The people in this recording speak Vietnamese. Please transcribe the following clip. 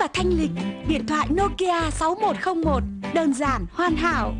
và thanh lịch. Điện thoại Nokia 6101 Đơn giản, hoàn hảo.